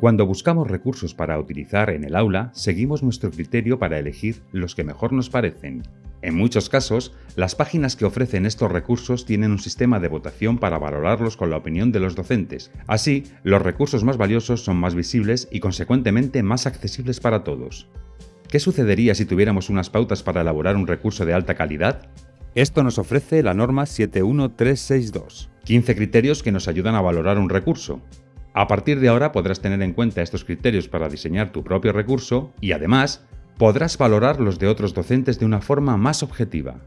Cuando buscamos recursos para utilizar en el aula, seguimos nuestro criterio para elegir los que mejor nos parecen. En muchos casos, las páginas que ofrecen estos recursos tienen un sistema de votación para valorarlos con la opinión de los docentes. Así, los recursos más valiosos son más visibles y consecuentemente más accesibles para todos. ¿Qué sucedería si tuviéramos unas pautas para elaborar un recurso de alta calidad? Esto nos ofrece la norma 71362. 15 criterios que nos ayudan a valorar un recurso. A partir de ahora podrás tener en cuenta estos criterios para diseñar tu propio recurso y además podrás valorar los de otros docentes de una forma más objetiva.